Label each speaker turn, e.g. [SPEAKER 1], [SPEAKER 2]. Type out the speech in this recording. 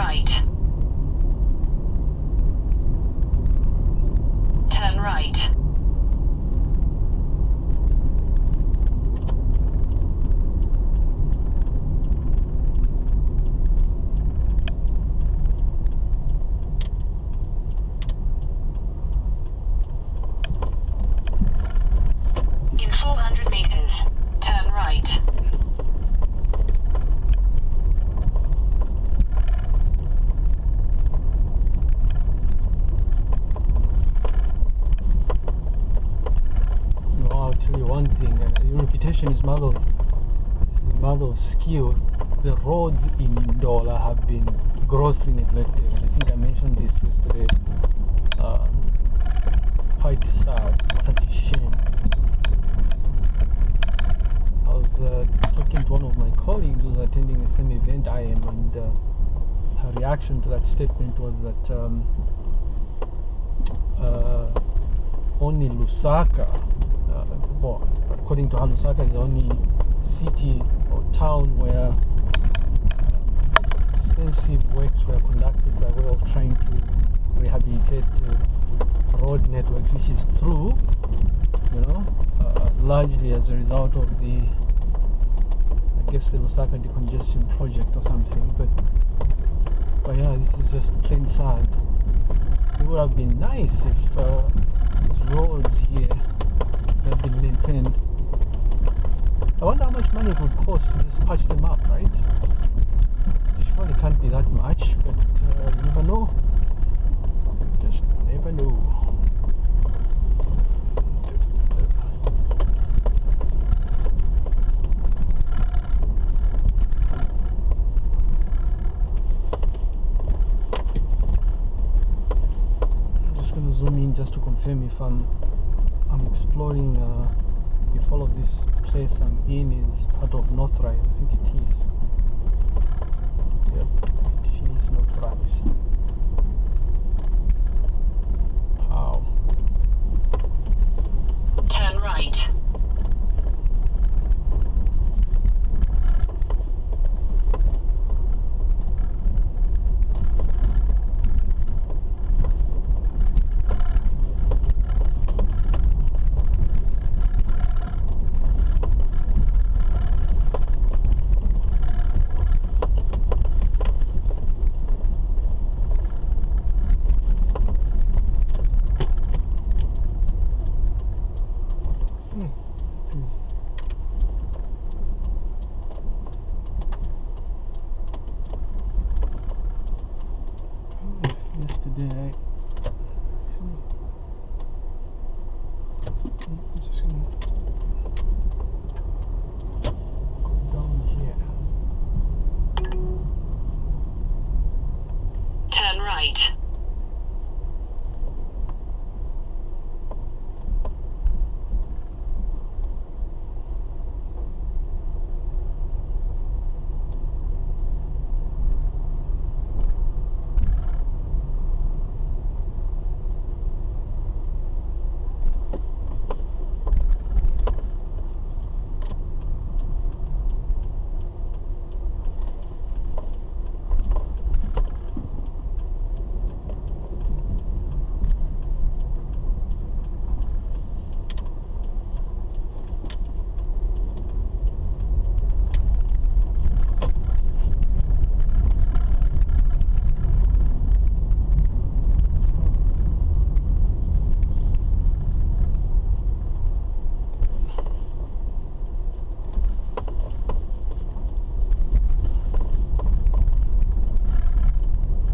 [SPEAKER 1] right. Congestion is mother of, is mother of skill. The roads in Ndola have been grossly neglected. I think I mentioned this yesterday. Um, quite sad, such a shame. I was uh, talking to one of my colleagues who was attending the same event I am, and uh, her reaction to that statement was that um, uh, only Lusaka, uh, well, according to her, Lusaka is the only city or town where uh, extensive works were conducted by way of trying to rehabilitate the road networks, which is true, you know, uh, largely as a result of the, I guess, the Lusaka decongestion project or something. But, but yeah, this is just plain sad. It would have been nice if uh, these roads here had been maintained. I wonder how much money it would cost to just patch them up, right? Surely can't be that much, but uh, you never know. Just never know. I'm just gonna zoom in just to confirm if I'm I'm exploring uh, if all of this place I'm in is part of Northrise. I think it is. Today. I'm just gonna